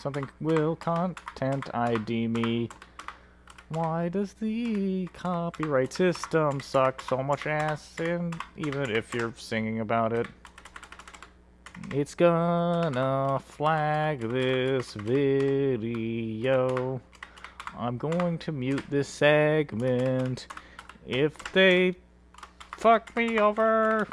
Something will content ID me. Why does the copyright system suck so much ass? And even if you're singing about it, it's gonna flag this video. I'm going to mute this segment if they fuck me over.